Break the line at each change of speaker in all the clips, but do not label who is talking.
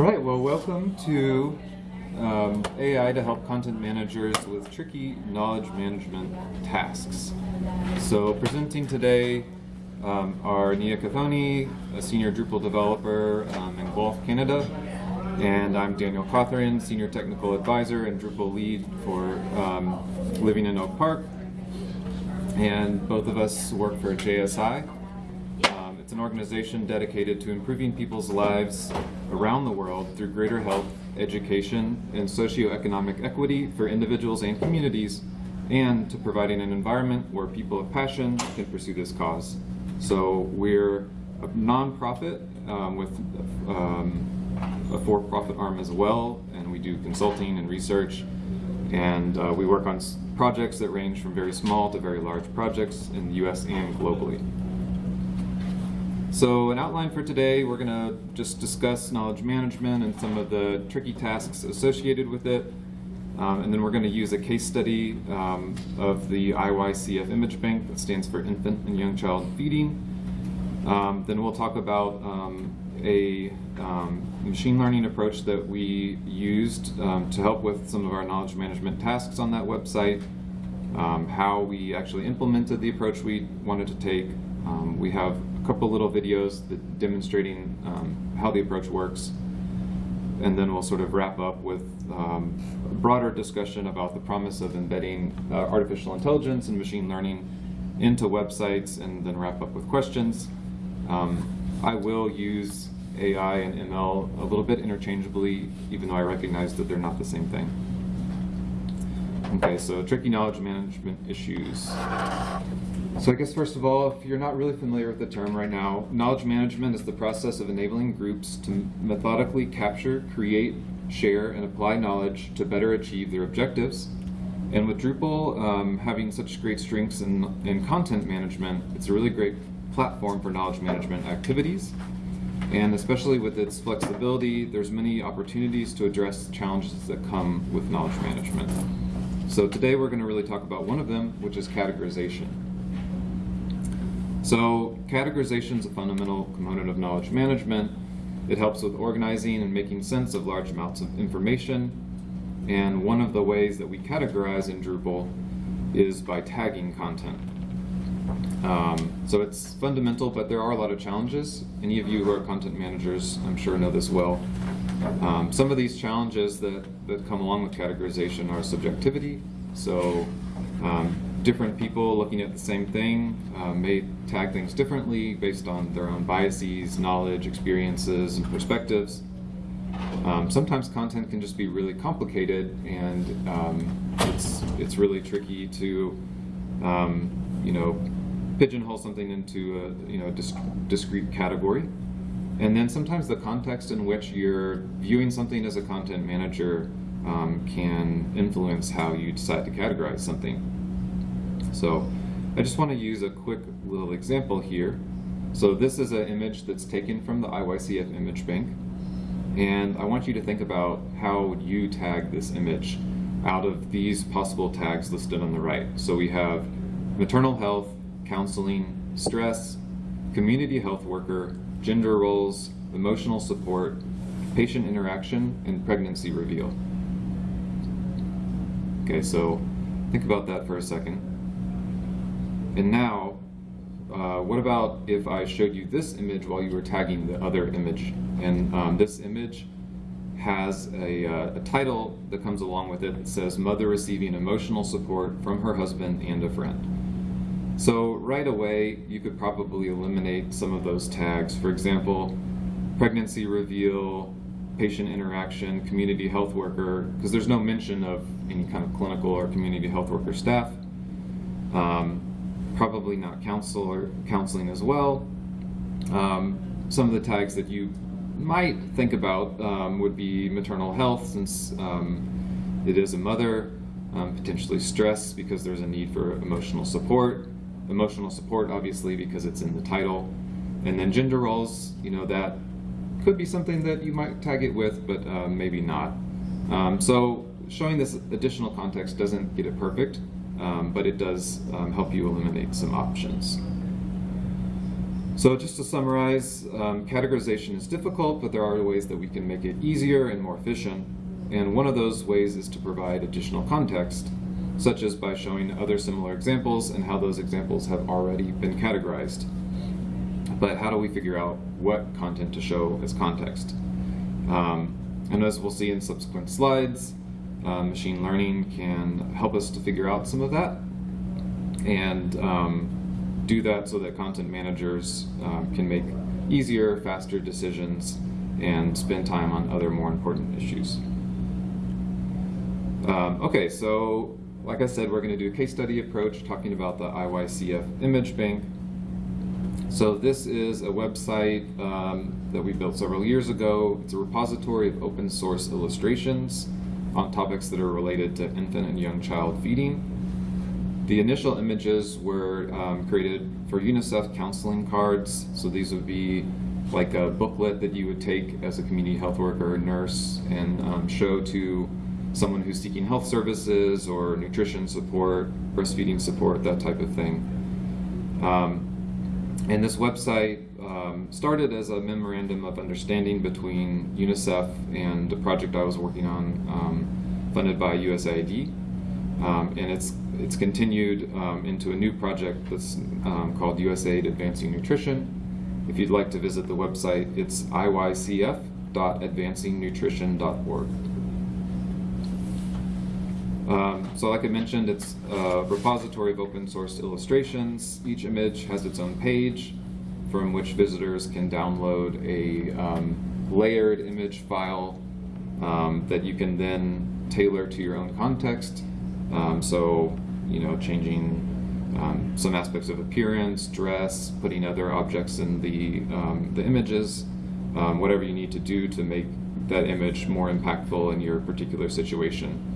All right, well, welcome to um, AI to help content managers with tricky knowledge management tasks. So presenting today um, are Nia Cathoni, a senior Drupal developer um, in Guelph, Canada, and I'm Daniel Cawthron, senior technical advisor and Drupal lead for um, Living in Oak Park. And both of us work for JSI, it's an organization dedicated to improving people's lives around the world through greater health, education, and socioeconomic equity for individuals and communities, and to providing an environment where people of passion can pursue this cause. So we're a nonprofit um, with um, a for-profit arm as well, and we do consulting and research, and uh, we work on projects that range from very small to very large projects in the US and globally. So an outline for today, we're going to just discuss knowledge management and some of the tricky tasks associated with it. Um, and then we're going to use a case study um, of the IYCF Image Bank that stands for Infant and Young Child Feeding. Um, then we'll talk about um, a um, machine learning approach that we used um, to help with some of our knowledge management tasks on that website, how we actually implemented the approach we wanted to take. We have a couple little videos demonstrating um, how the approach works. And then we'll sort of wrap up with um, a broader discussion about the promise of embedding uh, artificial intelligence and machine learning into websites and then wrap up with questions. Um, I will use AI and ML a little bit interchangeably, even though I recognize that they're not the same thing. Okay, so tricky knowledge management issues. So I guess first of all, if you're not really familiar with the term right now, knowledge management is the process of enabling groups to methodically capture, create, share, and apply knowledge to better achieve their objectives. And with Drupal um, having such great strengths in, in content management, it's a really great platform for knowledge management activities. And especially with its flexibility, there's many opportunities to address challenges that come with knowledge management. So today we're going to really talk about one of them, which is categorization. So categorization is a fundamental component of knowledge management. It helps with organizing and making sense of large amounts of information. And one of the ways that we categorize in Drupal is by tagging content. Um, so it's fundamental, but there are a lot of challenges. Any of you who are content managers, I'm sure know this well. Um, some of these challenges that, that come along with categorization are subjectivity. So um, different people looking at the same thing uh, may tag things differently based on their own biases, knowledge, experiences, and perspectives. Um, sometimes content can just be really complicated and um, it's, it's really tricky to um, you know, pigeonhole something into a you know, disc discrete category. And then sometimes the context in which you're viewing something as a content manager um, can influence how you decide to categorize something. So I just want to use a quick little example here. So this is an image that's taken from the IYCF image bank. And I want you to think about how would you tag this image out of these possible tags listed on the right. So we have maternal health, counseling, stress, community health worker, gender roles, emotional support, patient interaction, and pregnancy reveal. Okay, so think about that for a second. And now, uh, what about if I showed you this image while you were tagging the other image? And um, this image has a, uh, a, title that comes along with it that says mother receiving emotional support from her husband and a friend. So right away, you could probably eliminate some of those tags. For example, pregnancy reveal, patient interaction, community health worker, because there's no mention of any kind of clinical or community health worker staff. Um, probably not counselor, counseling as well. Um, some of the tags that you might think about um, would be maternal health, since um, it is a mother, um, potentially stress because there's a need for emotional support, emotional support, obviously, because it's in the title. And then gender roles, you know, that could be something that you might tag it with, but uh, maybe not. Um, so showing this additional context doesn't get it perfect, um, but it does um, help you eliminate some options. So just to summarize, um, categorization is difficult, but there are ways that we can make it easier and more efficient. And one of those ways is to provide additional context, such as by showing other similar examples and how those examples have already been categorized. But how do we figure out what content to show as context? Um, and as we'll see in subsequent slides, uh, machine learning can help us to figure out some of that and um, do that so that content managers um, can make easier, faster decisions and spend time on other more important issues. Um, okay, so like I said, we're going to do a case study approach talking about the IYCF image bank. So this is a website um, that we built several years ago. It's a repository of open source illustrations on topics that are related to infant and young child feeding. The initial images were um, created for UNICEF counseling cards. So these would be like a booklet that you would take as a community health worker or nurse and um, show to someone who's seeking health services or nutrition support, breastfeeding support, that type of thing. Um, and this website um, started as a memorandum of understanding between UNICEF and a project I was working on um, funded by USAID. Um, and it's, it's continued um, into a new project that's um, called USAID Advancing Nutrition. If you'd like to visit the website, it's iycf.advancingnutrition.org. Um, so like I mentioned, it's a repository of open source illustrations. Each image has its own page from which visitors can download a um, layered image file um, that you can then tailor to your own context. Um, so, you know, changing um, some aspects of appearance, dress, putting other objects in the, um, the images, whatever you need to do to make that image more impactful in your particular situation.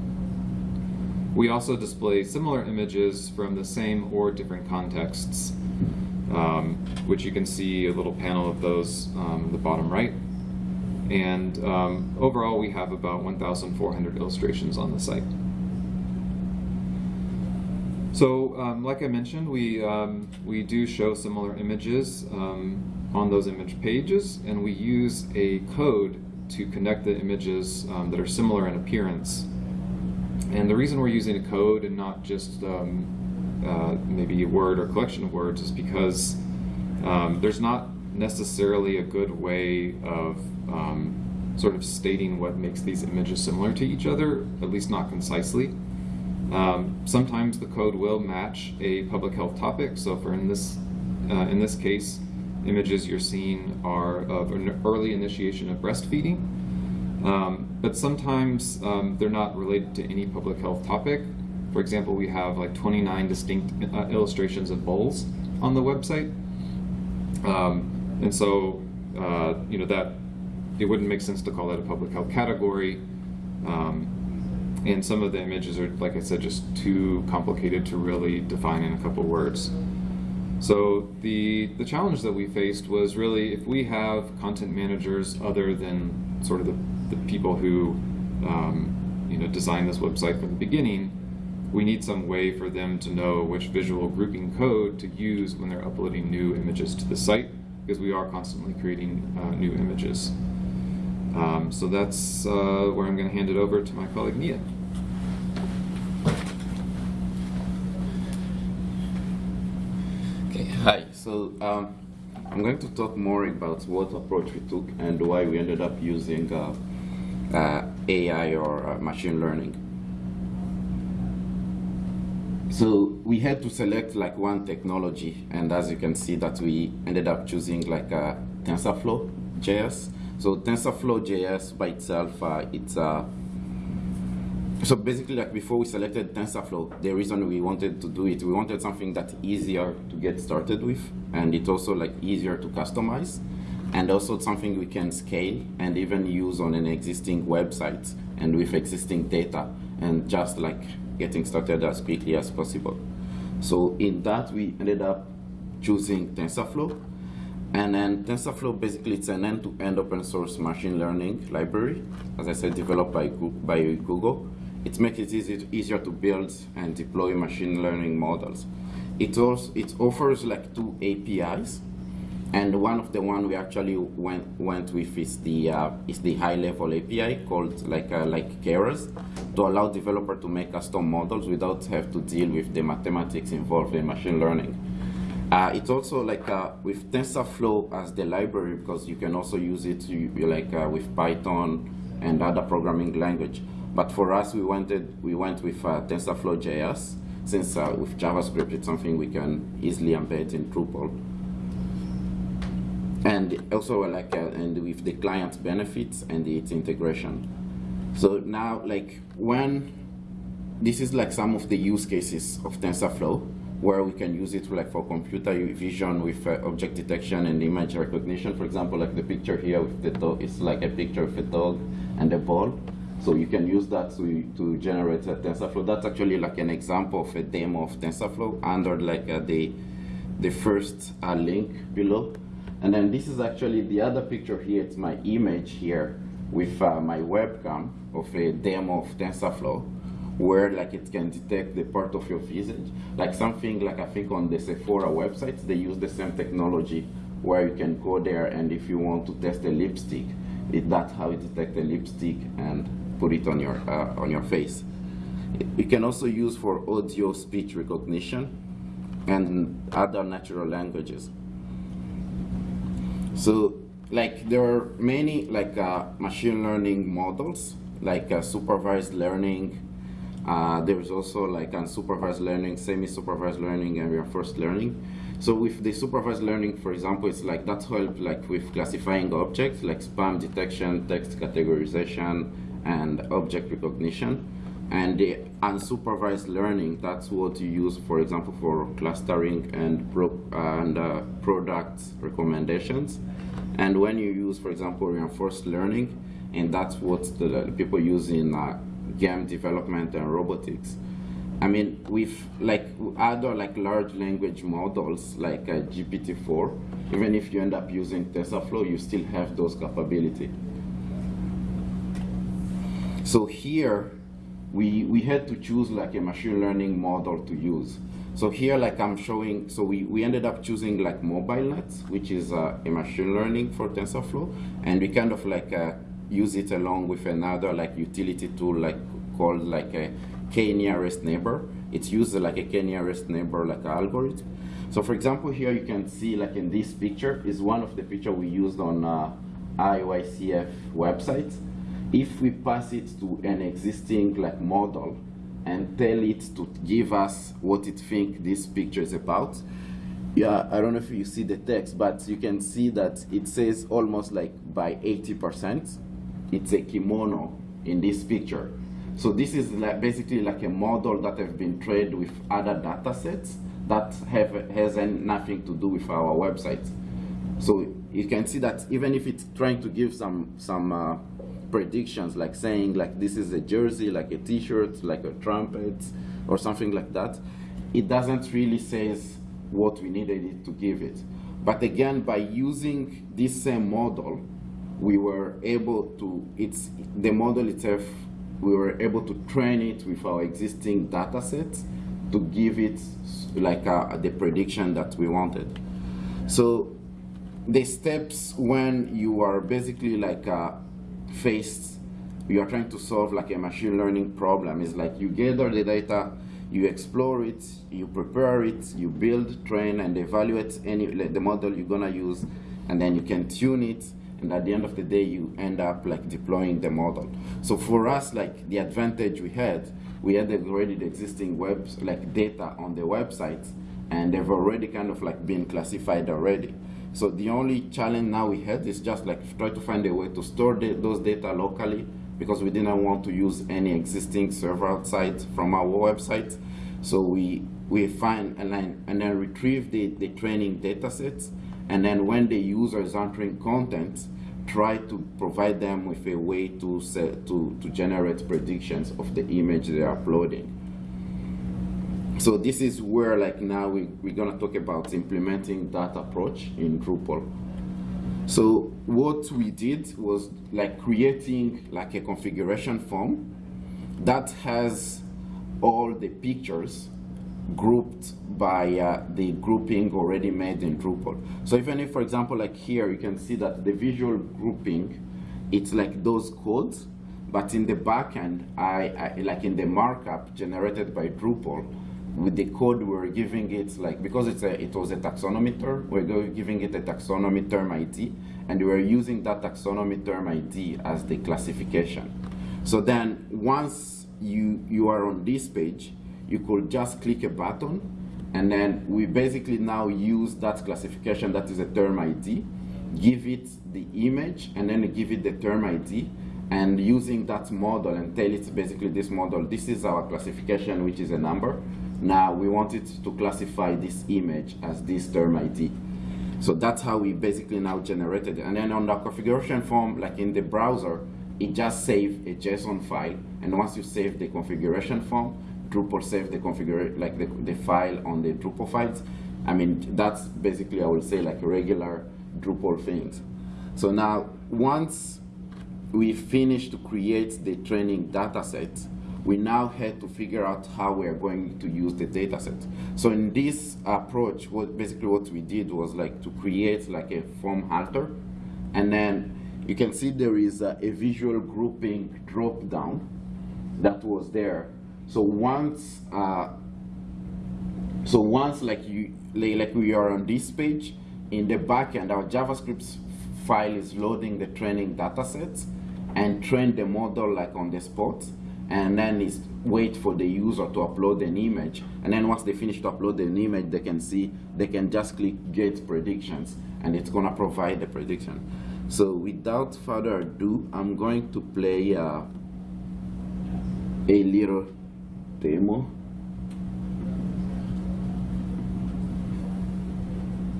We also display similar images from the same or different contexts, um, which you can see a little panel of those um, the bottom right. And um, overall, we have about 1,400 illustrations on the site. So, um, like I mentioned, we, um, we do show similar images um, on those image pages, and we use a code to connect the images that are similar in appearance and the reason we're using a code and not just uh, maybe a word or collection of words is because um, there's not necessarily a good way of um, sort of stating what makes these images similar to each other, at least not concisely. Um, sometimes the code will match a public health topic. So for in this, uh, in this case, images you're seeing are of an early initiation of breastfeeding. Um, but sometimes um, they're not related to any public health topic. For example, we have like 29 distinct uh, illustrations of bowls on the website. Um, and so, uh, you know, that it wouldn't make sense to call that a public health category. Um, and some of the images are, like I said, just too complicated to really define in a couple words. So the, the challenge that we faced was really if we have content managers other than sort of the the people who um, you know designed this website from the beginning, we need some way for them to know which visual grouping code to use when they're uploading new images to the site, because we are constantly creating uh, new images. Um, so that's uh, where I'm going to hand it over to my colleague Nia.
Okay, hi. So um, I'm going to talk more about what approach we took and why we ended up using uh, uh, AI or uh, machine learning. So we had to select like one technology, and as you can see that we ended up choosing like a uh, TensorFlow JS. So TensorFlow JS by itself, uh, it's uh, so basically like before we selected TensorFlow, the reason we wanted to do it, we wanted something that's easier to get started with, and it's also like easier to customize and also something we can scale and even use on an existing website and with existing data and just like getting started as quickly as possible. So in that we ended up choosing TensorFlow and then TensorFlow basically it's an end-to-end -end open source machine learning library, as I said, developed by, by Google. It makes it easy, easier to build and deploy machine learning models. It also it offers like two APIs And one of the one we actually went went with is the uh, is the high level API called like uh, like Keras to allow developer to make custom models without have to deal with the mathematics involved in machine learning. Uh, it's also like uh, with TensorFlow as the library because you can also use it to, like uh, with Python and other programming language. But for us, we wanted we went with uh, TensorFlow JS since uh, with JavaScript it's something we can easily embed in Drupal. And also like uh, and with the client benefits and its integration. So now like when this is like some of the use cases of TensorFlow where we can use it like for computer vision with uh, object detection and image recognition. For example, like the picture here with the dog, it's like a picture of a dog and a ball. So you can use that to, to generate a TensorFlow. That's actually like an example of a demo of TensorFlow under like uh, the, the first uh, link below. And then this is actually the other picture here. It's my image here with uh, my webcam of a demo of TensorFlow where like it can detect the part of your visage. Like something like I think on the Sephora websites, they use the same technology where you can go there and if you want to test a lipstick, it, that's how it detects a lipstick and put it on your, uh, on your face. You can also use for audio speech recognition and other natural languages. So like there are many like uh, machine learning models like uh, supervised learning, uh, there is also like unsupervised learning, semi-supervised learning, and reinforced learning. So with the supervised learning, for example, it's like that help like with classifying objects, like spam detection, text categorization, and object recognition. And the unsupervised learning, that's what you use, for example, for clustering and, pro and uh, product recommendations. And when you use, for example, reinforced learning, and that's what the people use in uh, game development and robotics. I mean, with like other like large language models like uh, GPT-4, even if you end up using TensorFlow, you still have those capability. So here, we, we had to choose like a machine learning model to use. So here, like I'm showing, so we, we ended up choosing like MobileNet, which is uh, a machine learning for TensorFlow, and we kind of like uh, use it along with another like utility tool like called like a k nearest neighbor. It's used like a k nearest neighbor like algorithm. So for example, here you can see like in this picture is one of the picture we used on uh, IYCF websites. If we pass it to an existing like model and tell it to give us what it think this picture is about, yeah, I don't know if you see the text, but you can see that it says almost like by 80% it's a kimono in this picture. So this is like basically like a model that have been trained with other data sets that have has nothing to do with our website. So you can see that even if it's trying to give some some uh, predictions, like saying like this is a jersey, like a T-shirt, like a trumpet, or something like that, it doesn't really says what we needed it to give it. But again, by using this same model, we were able to, it's the model itself, we were able to train it with our existing data sets to give it like uh, the prediction that we wanted. So the steps when you are basically like uh, faced, you are trying to solve like a machine learning problem. Is like you gather the data, you explore it, you prepare it, you build, train, and evaluate any the model you're gonna use, and then you can tune it, and at the end of the day you end up like deploying the model. So for us like the advantage we had we had already the existing web like data on the websites and they've already kind of like been classified already so the only challenge now we had is just like try to find a way to store the, those data locally because we didn't want to use any existing server outside from our website so we we find and then, and then retrieve the, the training data sets and then when the user is entering content try to provide them with a way to, set, to, to generate predictions of the image they're uploading. So this is where like now we, we're gonna talk about implementing that approach in Drupal. So what we did was like creating like a configuration form that has all the pictures grouped by uh, the grouping already made in Drupal. So even if, for example, like here, you can see that the visual grouping, it's like those codes, but in the backend, I, I like in the markup generated by Drupal, with the code we're giving it like because it's a it was a taxonomy term we're giving it a taxonomy term id and we're using that taxonomy term id as the classification. So then once you you are on this page you could just click a button and then we basically now use that classification that is a term id give it the image and then give it the term id and using that model and tell it basically this model this is our classification which is a number now we want it to classify this image as this term ID. So that's how we basically now generated it. And then on the configuration form, like in the browser, it just saves a JSON file. And once you save the configuration form, Drupal save the configuration, like the, the file on the Drupal files. I mean, that's basically, I would say, like regular Drupal things. So now, once we finish to create the training data set, we now had to figure out how we are going to use the data set. So in this approach, what basically what we did was like to create like a form alter, and then you can see there is a, a visual grouping drop down that was there. So once, uh, so once like you like we are on this page, in the backend, our JavaScript file is loading the training data sets and train the model like on the spot and then it's wait for the user to upload an image and then once they finish to upload an image they can see they can just click get predictions and it's gonna provide the prediction. So without further ado I'm going to play uh, a little demo.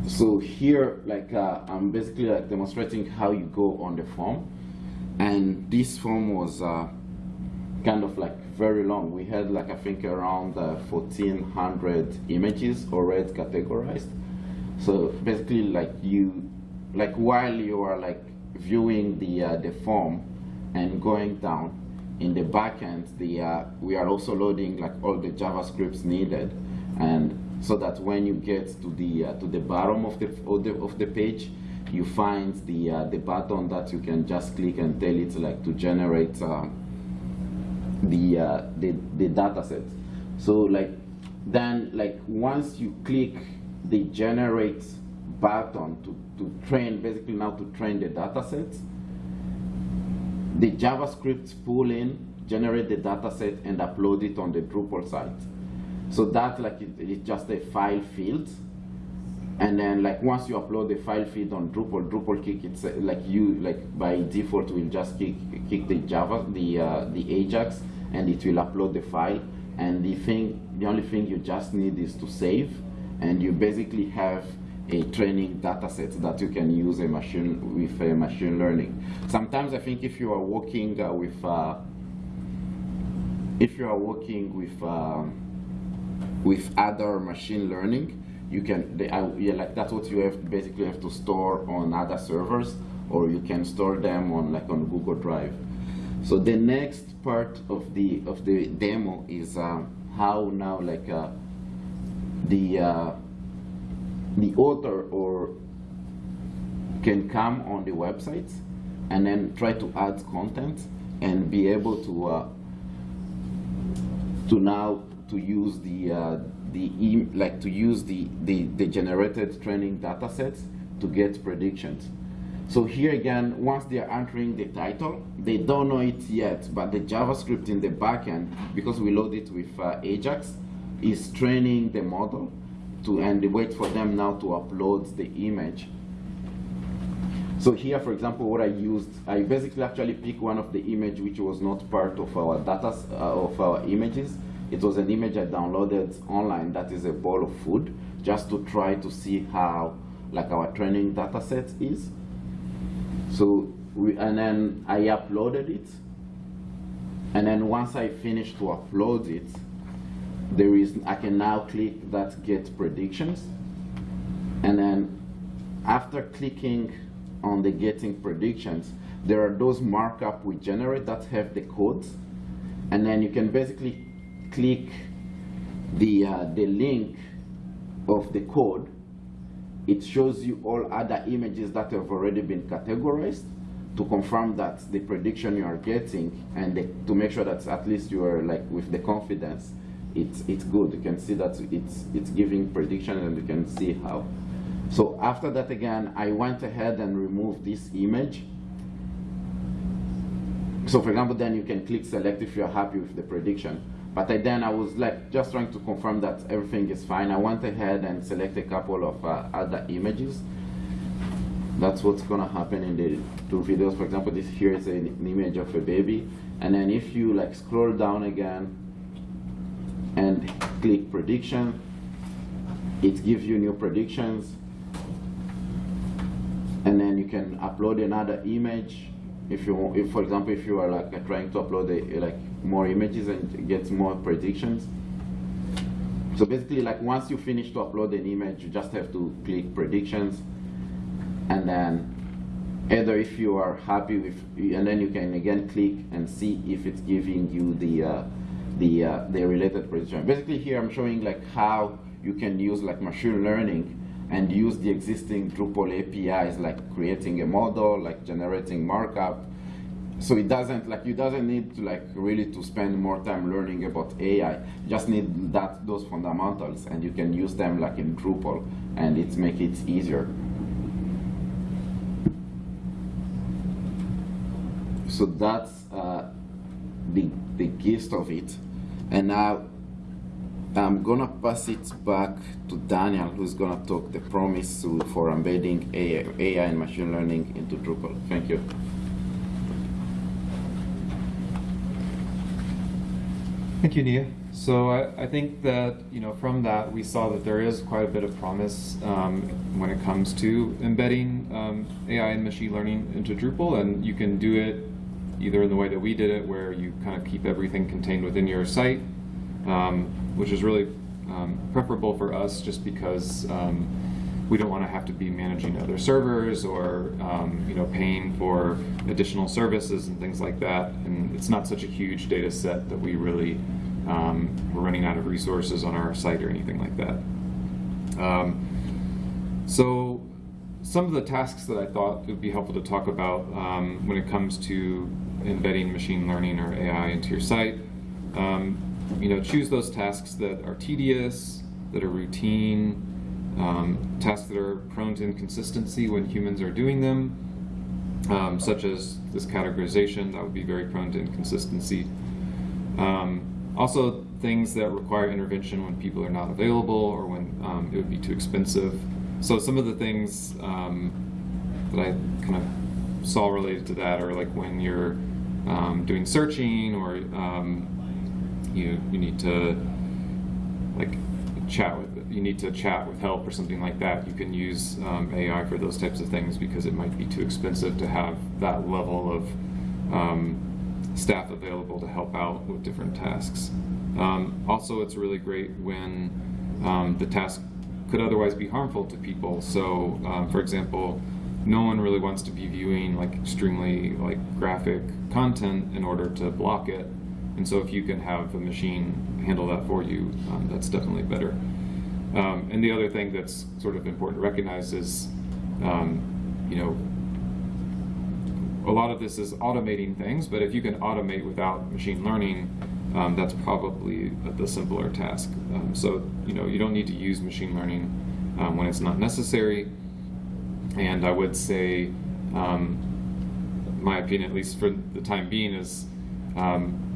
So here like uh, I'm basically like demonstrating how you go on the form and this form was uh, kind of like very long. We had like I think around uh, 1400 images already categorized. So basically like you, like while you are like viewing the uh, the form and going down in the backend, the uh, we are also loading like all the JavaScripts needed, and so that when you get to the uh, to the bottom of the of the, of the page, you find the uh, the button that you can just click and tell it like to generate. Um, the, uh, the, the data set. So like then like once you click the generate button to, to train, basically now to train the data set, the JavaScript pull in, generate the data set and upload it on the Drupal site. So that like it, it's just a file field. And then like once you upload the file feed on Drupal, Drupal kick it's like you like by default will just kick kick the Java the uh, the Ajax and it will upload the file. And the thing the only thing you just need is to save and you basically have a training data set that you can use a machine with a machine learning. Sometimes i think if you are working uh, with uh, if you are working with uh, with other machine learning you can they, I, yeah, like that's what you have basically have to store on other servers or you can store them on like on google drive. So the next part of the of the demo is uh, how now like uh, the uh, the author or can come on the website and then try to add content and be able to uh, to now to use the uh, the like to use the, the the generated training data sets to get predictions so here again, once they are entering the title, they don't know it yet, but the JavaScript in the backend, because we load it with uh, Ajax, is training the model to and wait for them now to upload the image. So here, for example, what I used, I basically actually picked one of the image which was not part of our data uh, of our images. It was an image I downloaded online that is a bowl of food, just to try to see how like our training data set is. So, we, and then I uploaded it. And then once I finish to upload it, there is, I can now click that get predictions. And then after clicking on the getting predictions, there are those markup we generate that have the codes. And then you can basically click the, uh, the link of the code, it shows you all other images that have already been categorized to confirm that the prediction you are getting and the, to make sure that at least you are like with the confidence it's it's good. You can see that it's it's giving prediction and you can see how. So after that again I went ahead and removed this image. So for example then you can click select if you're happy with the prediction but I, then I was like just trying to confirm that everything is fine I went ahead and select a couple of uh, other images that's what's gonna happen in the two videos. For example, this here is an, an image of a baby, and then if you like scroll down again and click prediction, it gives you new predictions, and then you can upload another image. If you, if for example, if you are like trying to upload a, like more images and get more predictions. So basically, like once you finish to upload an image, you just have to click predictions and then either if you are happy with and then you can again click and see if it's giving you the uh, the uh, the related prediction basically here I'm showing like how you can use like machine learning and use the existing Drupal APIs like creating a model like generating markup so it doesn't like you doesn't need to like really to spend more time learning about AI you just need that those fundamentals and you can use them like in Drupal and it make it easier so that's uh, the, the gist of it. And now I'm gonna pass it back to Daniel, who's gonna talk the promise for embedding AI, AI and machine learning into Drupal. Thank you.
Thank you, Nia. So I, I, think that you know from that we saw that there is quite a bit of promise um, when it comes to embedding um, AI and machine learning into Drupal, and you can do it either in the way that we did it, where you kind of keep everything contained within your site, um, which is really um, preferable for us just because um, we don't want to have to be managing other servers or um, you know paying for additional services and things like that. And it's not such a huge data set that we really um, we're running out of resources on our site or anything like that. Um, so some of the tasks that I thought would be helpful to talk about um, when it comes to embedding machine learning or AI into your site. Um, you know, choose those tasks that are tedious, that are routine, um, tasks that are prone to inconsistency when humans are doing them, um, such as this categorization, that would be very prone to inconsistency. Um, also, things that require intervention when people are not available or when um, it would be too expensive. So some of the things um, that I kind of saw related to that are like when you're um, doing searching or you you need to like chat with you need to chat with help or something like that. You can use um, AI for those types of things because it might be too expensive to have that level of um, staff available to help out with different tasks. Um, also, it's really great when um, the task could otherwise be harmful to people. So, for example, no one really wants to be viewing like extremely like graphic content in order to block it. And so if you can have a machine handle that for you, um, that's definitely better. Um, and the other thing that's sort of important to recognize is, um, you know, a lot of this is automating things, but if you can automate without machine learning, um, that's probably the simpler task. Um, so, you know, you don't need to use machine learning um, when it's not necessary. And I would say, um, my opinion, at least for the time being, is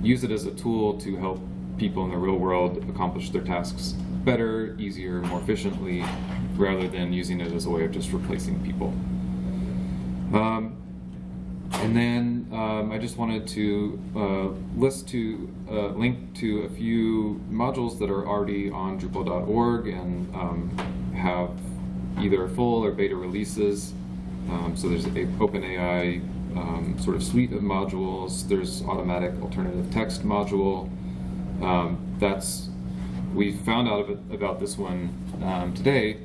use it as a tool to help people in the real world accomplish their tasks better, easier, more efficiently, rather than using it as a way of just replacing people. Um, and then um, I just wanted to uh, list to uh, link to a few modules that are already on Drupal.org and um, have either full or beta releases. Um, so there's a OpenAI um, sort of suite of modules. There's automatic alternative text module. Um, that's we found out about this one um, today,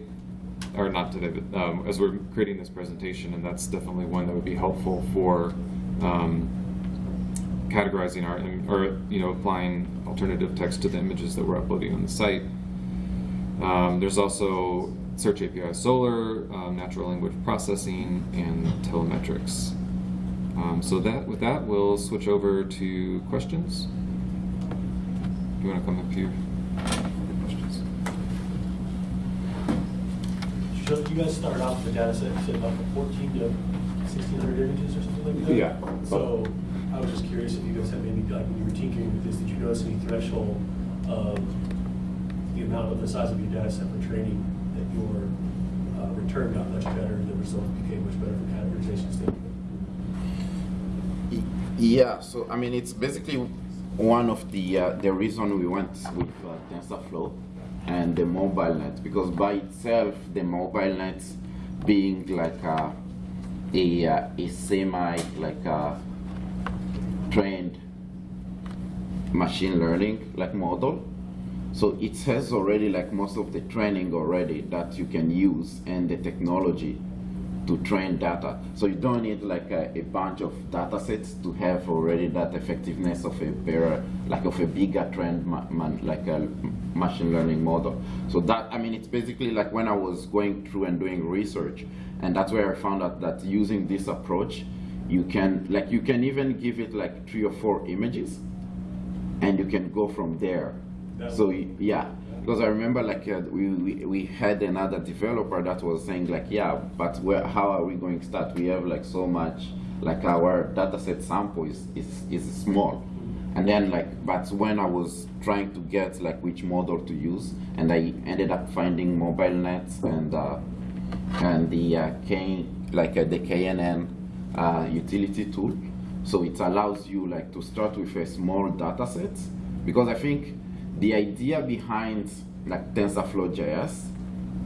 or not today, but um, as we're creating this presentation, and that's definitely one that would be helpful for um, categorizing our, or, you know, applying alternative text to the images that we're uploading on the site. Um, there's also Search API Solr, um, natural language processing, and telemetrics. So that with that, we'll switch over to questions. You want to come up here for questions?
So you guys started off with a data set, you said about fourteen to sixteen hundred images or something like that?
Yeah.
So I was just curious if you guys had maybe, like, when you were tinkering with this, did you notice any threshold of the amount of the size of your data set for training that your uh, return got much better, the results became much better for categorization standpoint?
Yeah, so I mean, it's basically one of the uh, the reason we went with uh, TensorFlow and the MobileNet because by itself, the MobileNet being like a a, a semi like a trained machine learning like model. So it has already like most of the training already that you can use and the technology to train data. So you don't need like a, a bunch of data sets to have already that effectiveness of a better, like of a bigger trend, ma- man, like a machine learning model. So that, I mean, it's basically like when I was going through and doing research, and that's where I found out that using this approach, you can, like you can even give it like three or four images, and you can go from there. So yeah, because I remember like uh, we, we we had another developer that was saying like yeah, but where how are we going to start? We have like so much like our dataset sample is is is small, and then like but when I was trying to get like which model to use, and I ended up finding MobileNets and uh, and the uh, K like uh, the KNN uh, utility tool. So it allows you like to start with a small data set because I think the idea behind like TensorFlow JS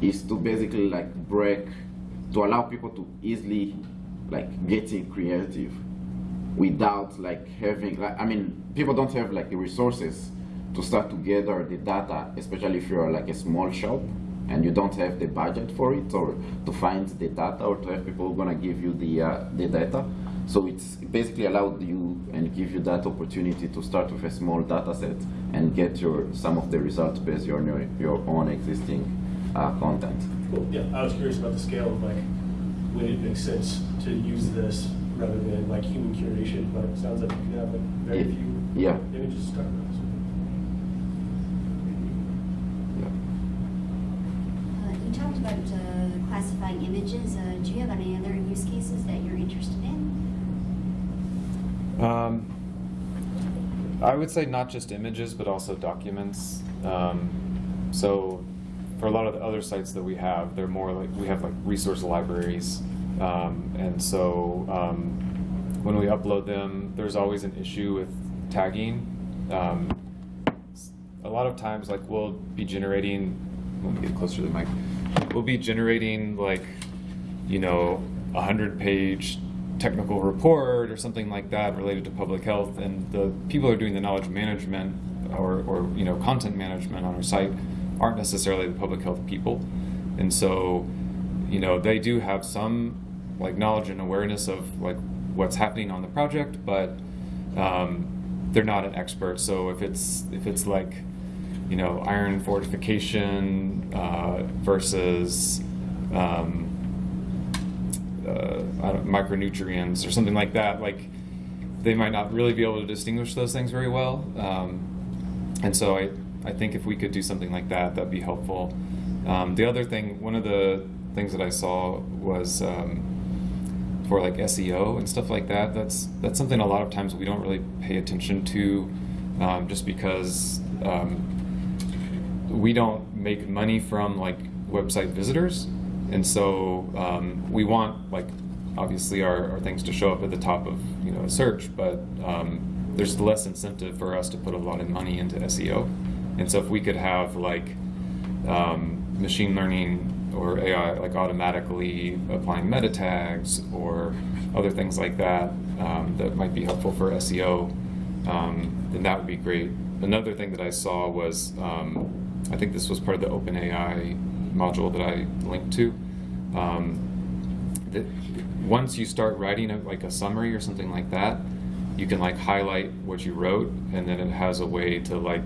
is to basically like break to allow people to easily like getting creative without like having like I mean people don't have like the resources to start to gather the data, especially if you're like a small shop and you don't have the budget for it or to find the data or to have people gonna give you the uh, the data. So it's basically allowed you and give you that opportunity to start with a small data set and get your some of the results based on your, your own existing uh, content.
Cool, yeah, I was curious about the scale of like, when it makes sense to use this rather than like human curation, but it sounds like you can have like very
Yeah.
few
Yeah.
images to start with.
yeah.
Uh, You talked about uh, classifying images. Uh, Do you have any other use cases that you're interested in?
Um, I would say not just images, but also documents. Um, so, for a lot of the other sites that we have, they're more like we have like resource libraries, um, and so um, when we upload them, there's always an issue with tagging. Um, a lot of times, like we'll be generating. Let me get closer to the mic. We'll be generating like, you know, a hundred page technical report or something like that related to public health, and the people who are doing the knowledge management or, or you know content management on our site aren't necessarily the public health people, and so you know they do have some like knowledge and awareness of like what's happening on the project, but um, they're not an expert. So if it's if it's like you know iron fortification uh, versus um, uh, micronutrients or something like that, like they might not really be able to distinguish those things very well. Um, and so I, I think if we could do something like that, that'd be helpful. Um, the other thing, one of the things that I saw was um, for like SEO and stuff like that. That's that's something a lot of times we don't really pay attention to, um, just because um, we don't make money from like website visitors, and so um, we want like obviously our, our things to show up at the top of you know a search, but um, there's less incentive for us to put a lot of money into SEO, and so if we could have like um, machine learning or AI like automatically applying meta tags or other things like that um, that might be helpful for SEO, um, then that would be great. Another thing that I saw was um, I think this was part of the OpenAI module that I linked to. Um, that once you start writing a, like a summary or something like that, you can like highlight what you wrote, and then it has a way to like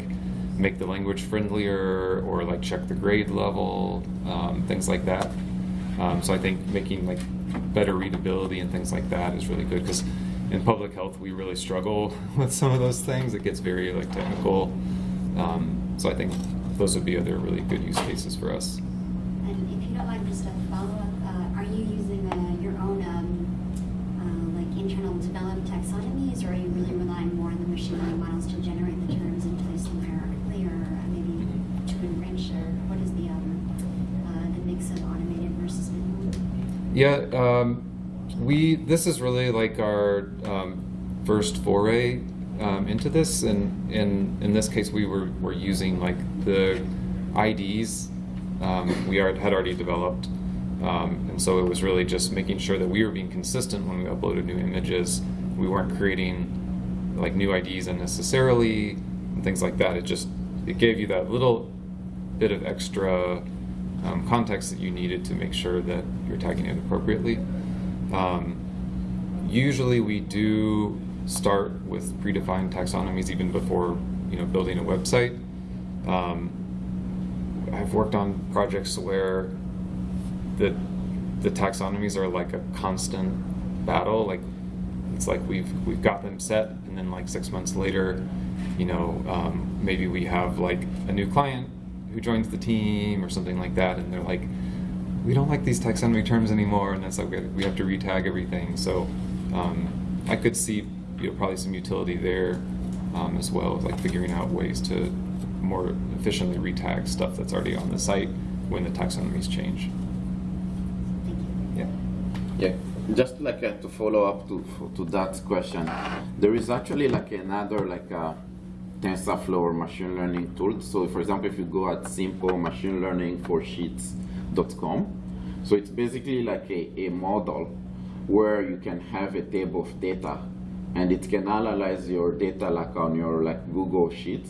make the language friendlier or like check the grade level, um, things like that. Um, so I think making like better readability and things like that is really good because in public health we really struggle with some of those things. It gets very like technical. Um, so I think those would be other really good use cases for us.
And if you don't mind, just a follow-up, uh, are you using uh, your own um, uh, like internal developed taxonomies, or are you really relying more on the machine learning models to generate the terms and place them hierarchically, or uh, maybe to enrich, or what is the um, uh, the mix of automated versus manual?
Yeah, um, we this is really like our um, first foray um, into this, and in in this case we were were using like the IDs um, we are, had already developed, um, and so it was really just making sure that we were being consistent when we uploaded new images. We weren't creating like new IDs unnecessarily and things like that. It just it gave you that little bit of extra um, context that you needed to make sure that you're tagging it appropriately. Um, usually we do start with predefined taxonomies even before you know building a website. Um, I've worked on projects where the the taxonomies are like a constant battle. Like it's like we've we've got them set, and then like six months later, you know, um, maybe we have like a new client who joins the team or something like that, and they're like, we don't like these taxonomy terms anymore, and that's like we have, we have to retag everything. So um, I could see you know probably some utility there um, as well, like figuring out ways to more efficiently retag stuff that's already on the site when the taxonomies change. Yeah.
Yeah, just like uh, to follow up to to that question, there is actually like another like uh, TensorFlow or machine learning tool. So, for example, if you go at simple machine learning for sheets.com, so it's basically like a, a model where you can have a table of data, and it can analyze your data like on your like Google Sheets,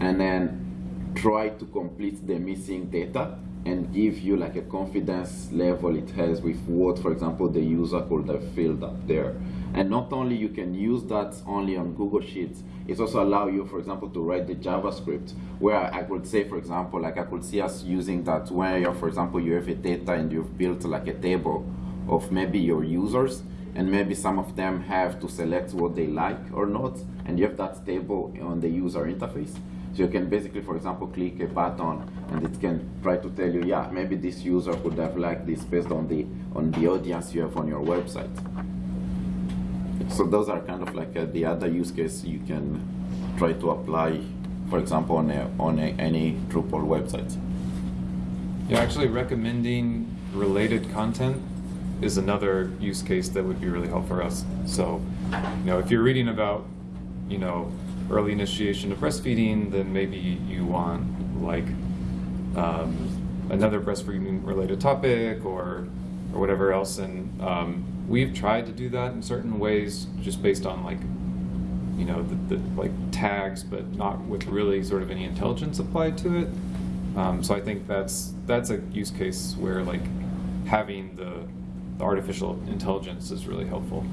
and then try to complete the missing data and give you like a confidence level it has with what, for example, the user could have filled up there. And not only you can use that only on Google Sheets, it also allow you, for example, to write the JavaScript, where I could say, for example, like I could see us using that where, you're, for example, you have a data and you've built like a table of maybe your users, and maybe some of them have to select what they like or not, and you have that table on the user interface. So you can basically, for example, click a button and it can try to tell you, yeah, maybe this user could have liked this based on the on the audience you have on your website. So those are kind of like uh, the other use case you can try to apply, for example, on a, on a, any Drupal website.
Yeah, actually recommending related content is another use case that would be really helpful for us. So, you know, if you're reading about, you know, early initiation of breastfeeding, then maybe you want like um, another breastfeeding related topic or or whatever else. And um, we've tried to do that in certain ways, just based on like you know the, the like tags, but not with really sort of any intelligence applied to it. Um, so I think that's that's a use case where like having the, the artificial intelligence is really helpful.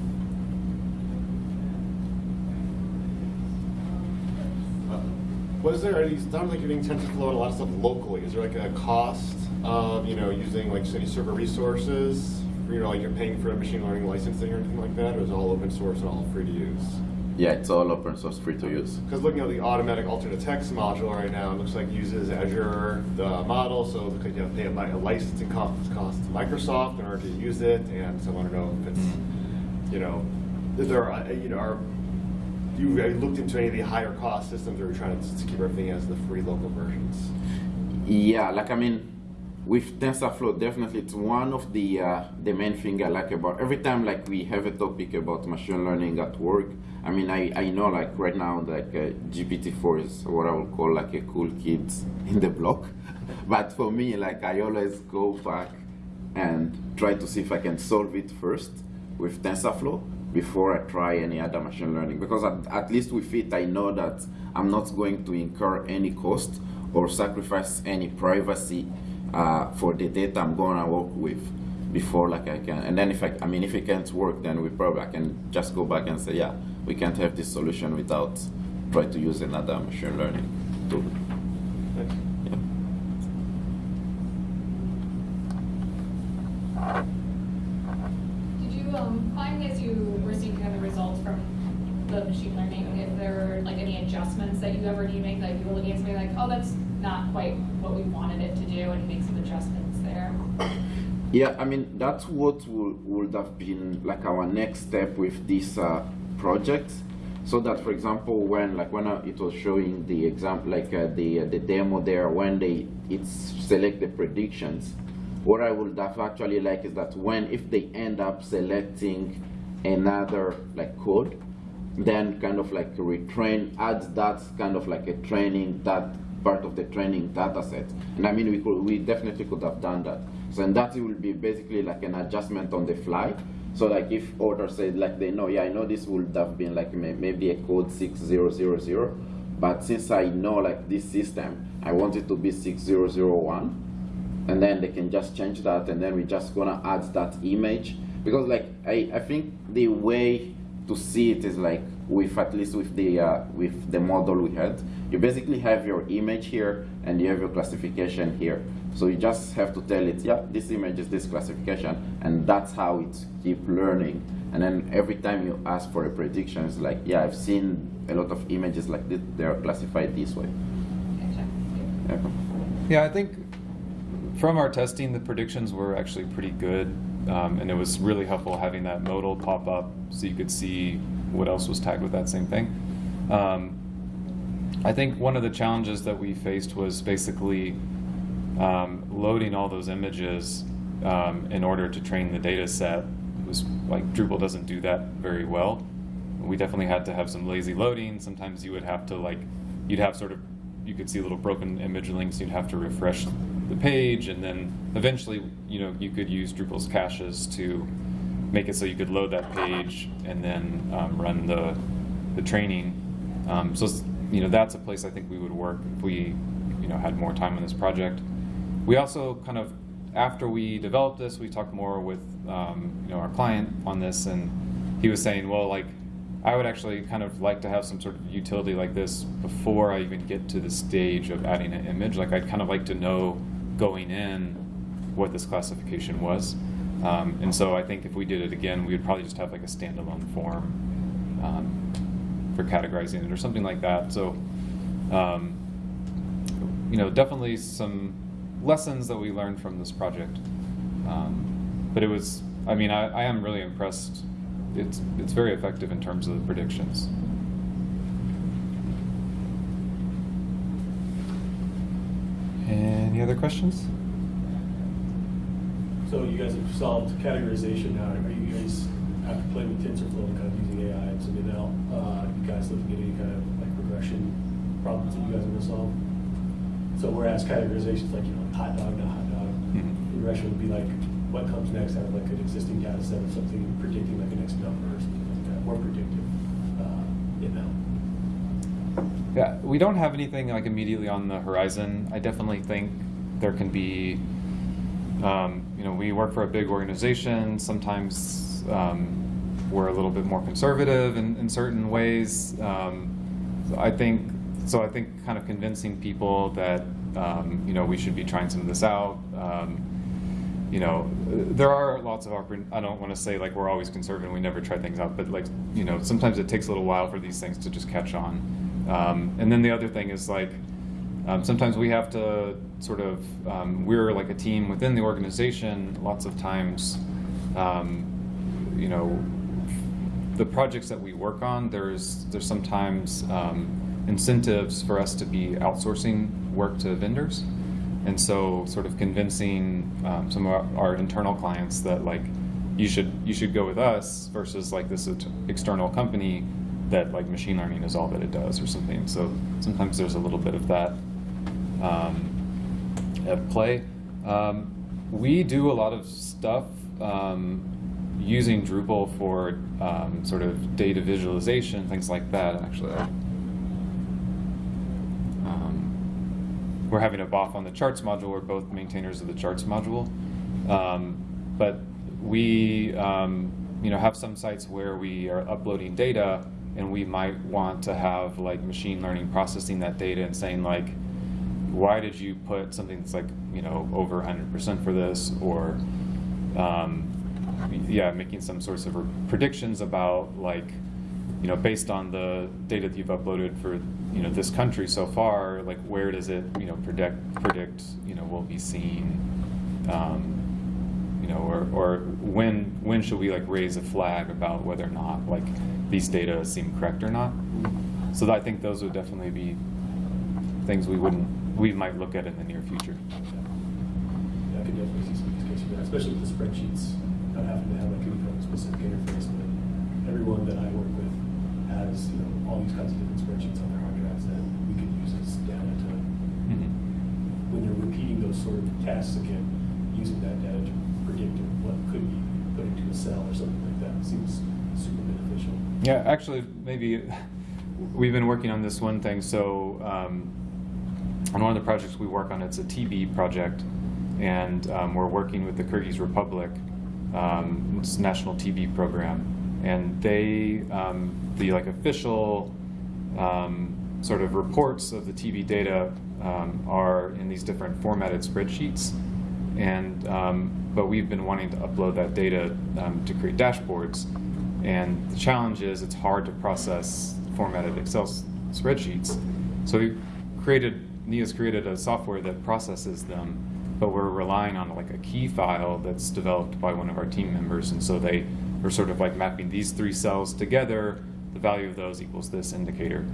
Was there any, it sounds like you're doing TensorFlow and a lot of stuff locally. Is there like a cost of, you know, using like city server resources? You know, like you're paying for a machine learning licensing or anything like that, or is it all open source and all free to use?
Yeah, it's all open source, free to use.
Because looking at the automatic alternate text module right now, it looks like it uses Azure the model, so it looks like you have to pay a, licensing cost, cost to Microsoft in order to use it, and so I want to know if it's, you know, is there, uh, you know, are you looked into any of the higher cost systems, or are trying to, to keep everything as the free local versions?
Yeah, like I mean, with TensorFlow, definitely it's one of the uh, the main thing I like about every time like we have a topic about machine learning at work. I mean, I, I know like right now like uh, GPT-4 is what I would call like a cool kid in the block, but for me like I always go back and try to see if I can solve it first with TensorFlow before I try any other machine learning because at, at least with it I know that I'm not going to incur any cost or sacrifice any privacy uh, for the data I'm gonna work with before like I can and then if I, I mean if it can't work then we probably I can just go back and say yeah we can't have this solution without try to use another machine learning tool.
Thanks.
Yeah.
Did you um, find as you were seeing kind of the results from the machine learning, if there were like any adjustments that you ever need to make, like you were looking at something like, oh, that's not quite what we wanted it to do, and make some adjustments there?
Yeah, I mean that's what would, would have been like our next step with this uh, project. So that, for example, when like when uh, it was showing the example, like uh, the uh, the demo there, when they it select the predictions, what I would have actually like is that when if they end up selecting another like code, then kind of like retrain, add that kind of like a training that part of the training data set. And I mean, we could, we definitely could have done that. So and that will be basically like an adjustment on the fly. So like if order said like they know, yeah, I know this would have been like may, maybe a code 6000, but since I know like this system, I want it to be 6001 and then they can just change that and then we're just gonna add that image because like I, I think the way to see it is like with at least with the uh, with the model we had you basically have your image here and you have your classification here so you just have to tell it yeah this image is this classification and that's how it keep learning and then every time you ask for a prediction it's like yeah I've seen a lot of images like this they're classified this way
Gotcha.
yeah.
Yeah, I think from our testing, the predictions were actually pretty good, um, and it was really helpful having that modal pop up so you could see what else was tagged with that same thing. Um, I think one of the challenges that we faced was basically um, loading all those images um, in order to train the data set. It was like Drupal doesn't do that very well. We definitely had to have some lazy loading. Sometimes you would have to like, you'd have sort of, you could see little broken image links. You'd have to refresh the page, and then eventually, you know, you could use Drupal's caches to make it so you could load that page and then um, run the the training. Um, so you know that's a place I think we would work if we you know had more time on this project. We also kind of after we developed this, we talked more with um, you know our client on this, and he was saying, well, like I would actually kind of like to have some sort of utility like this before I even get to the stage of adding an image. Like I'd kind of like to know going in what this classification was. Um, and so I think if we did it again, we would probably just have like a standalone form um, for categorizing it or something like that. So, um, you know, definitely some lessons that we learned from this project. Um, but it was, I mean, I, I am really impressed. It's, it's very effective in terms of the predictions. Any other questions?
So you guys have solved categorization now. Are you guys, after playing with TensorFlow and kind of using AI some ML, uh, guys looking at any kind of like regression problems that you guys want to solve? So whereas categorization is like, you know, hot dog, not hot dog,
Mhm.
regression would be like, what comes next out of like an existing data set of something predicting like a next number or something like that, more predictive uh, ML.
Yeah, we don't have anything like immediately on the horizon. I definitely think there can be, um, you know, we work for a big organization. Sometimes um, we're a little bit more conservative in, in certain ways. Um, I think so. I think kind of convincing people that um, you know we should be trying some of this out. Um, you know, there are lots of I don't want to say like we're always conservative we never try things out, but like you know, sometimes it takes a little while for these things to just catch on. Um, and then the other thing is like um, sometimes we have to sort of um, we're like a team within the organization. Lots of times, um, you know, the projects that we work on, there's there's sometimes um, incentives for us to be outsourcing work to vendors, and so sort of convincing um, some of our, our internal clients that like you should you should go with us versus like this external company that like machine learning is all that it does or something. So sometimes there's a little bit of that um, at play. Um, we do a lot of stuff um, using Drupal for um, sort of data visualization, things like that. Actually, um, we're having a BOF on the charts module. We're both maintainers of the charts module, um, but we um, you know have some sites where we are uploading data and we might want to have like machine learning processing that data and saying like, why did you put something that's like you know over 100% for this or um, yeah making some sorts of predictions about like you know based on the data that you've uploaded for you know this country so far like where does it you know predict predict you know will be seen um, you know or, or when when should we like raise a flag about whether or not like these data seem correct or not so I think those would definitely be things we wouldn't we might look at in the near future.
Yeah, I could definitely see some use cases especially with the spreadsheets, not having to have like a specific interface, but everyone that I work with has, you know, all these kinds of different spreadsheets on their hard drives that we can use as data to,
Mhm.
when you're repeating those sort of tasks again, using that data to predict what could be put into a cell or something like that seems super beneficial.
Yeah, actually, maybe we've been working on this one thing. So, um, on one of the projects we work on, it's a TB project, and um, we're working with the Kyrgyz Republic, um, it's a national TB program, and they, um, the like official um, sort of reports of the TB data um, are in these different formatted spreadsheets, and um, but we've been wanting to upload that data to create dashboards, and the challenge is it's hard to process formatted Excel spreadsheets. So we created, Nia's created a software that processes them, but we're relying on like a key file that's developed by one of our team members, and so they are sort of like mapping these three cells together. The value of those equals this indicator,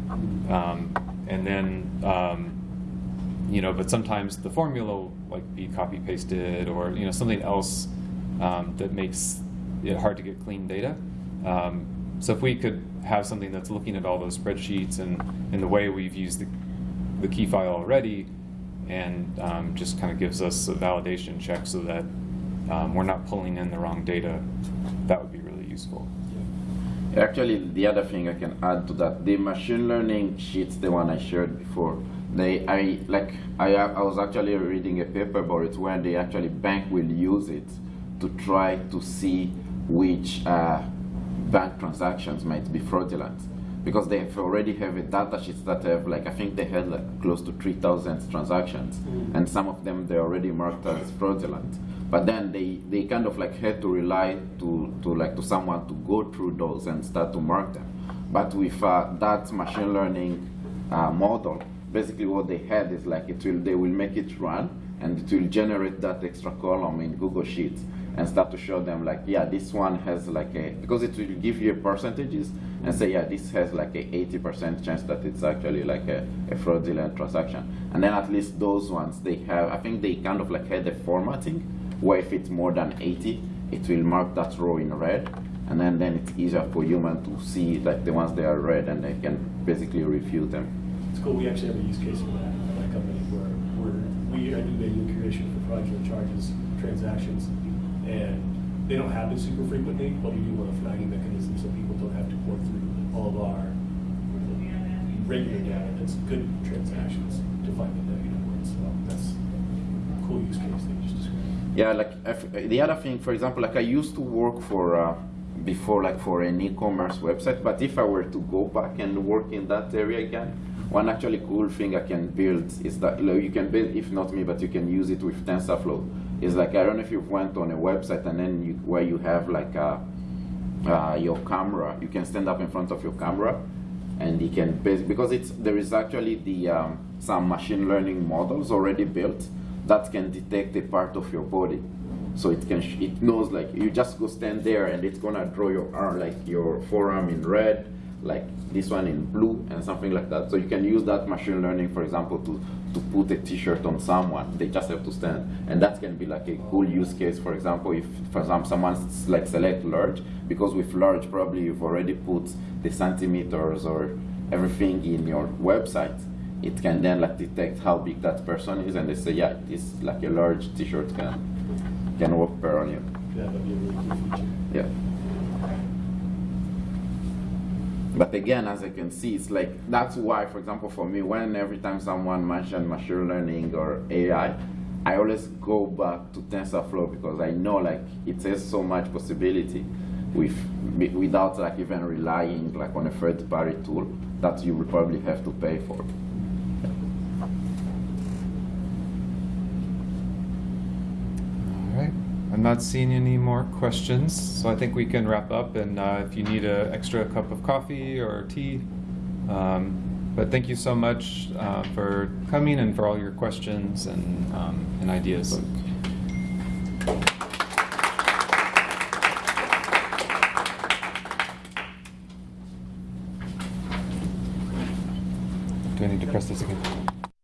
um, and then um, you know, but sometimes the formula will like be copy pasted or you know something else um, that makes it hard to get clean data. Um, so if we could have something that's looking at all those spreadsheets and in the way we've used the, the key file already, and um, just kind of gives us a validation check so that um, we're not pulling in the wrong data, that would be really useful.
Actually, the other thing I can add to that, the machine learning sheets, the one I shared before, they, I like, I, I was actually reading a paper about it where they actually bank will use it to try to see which uh, bank transactions might be fraudulent because they have already have a data sheet that have like I think they had like close to 3,000 transactions,
Mm.
and some of them they already marked as fraudulent. But then they, they kind of like had to rely to, to like to someone to go through those and start to mark them. But with uh, that machine learning uh, model, basically what they had is like it will they will make it run and it will generate that extra column in Google Sheets and start to show them like yeah this one has like a because it will give you percentages and say yeah this has like a 80% chance that it's actually like a, a fraudulent transaction. And then at least those ones they have I think they kind of like had a formatting where if it's more than 80 it will mark that row in red. And then then it's easier for human to see like the ones that are red and they can basically review them.
It's cool, we actually have a use case for that, at my company, where, where we are doing manual curation for fraudulent charges, transactions, and they don't happen super frequently, but we do want a flagging mechanism so people don't have to work through all of our regular data that's good transactions to find the negative ones, so that's a cool use case that you just described.
Yeah, like if, the other thing, for example, like I used to work for uh, before, like for an e-commerce website. But if I were to go back and work in that area again, one actually cool thing I can build is that you, know, you can build, if not me, but you can use it with TensorFlow. Is like I don't know if you went on a website and then you, where you have like a, uh, your camera, you can stand up in front of your camera, and you can because it's there is actually the um, some machine learning models already built that can detect a part of your body. So it can it knows like you just go stand there and it's gonna draw your arm like your forearm in red like this one in blue and something like that. So you can use that machine learning for example to to put a t-shirt on someone. They just have to stand. And that can be like a cool use case. For example if for example someone's like select large because with large probably you've already put the centimeters or everything in your website it can then like detect how big that person is. And they say yeah this like a large t-shirt can can work better on you.
Yeah, that'd be a really cool feature.
yeah but again as i can see it's like that's why for example for me when every time someone mentioned machine learning or ai i always go back to tensorflow because i know like it has so much possibility with without like even relying like on a third party tool that you will probably have to pay for.
All right. I'm not seeing any more questions, so I think we can wrap up. And uh, if you need an extra cup of coffee or tea, um, but thank you so much uh, for coming and for all your questions and, um, and ideas. Do I need to press this again?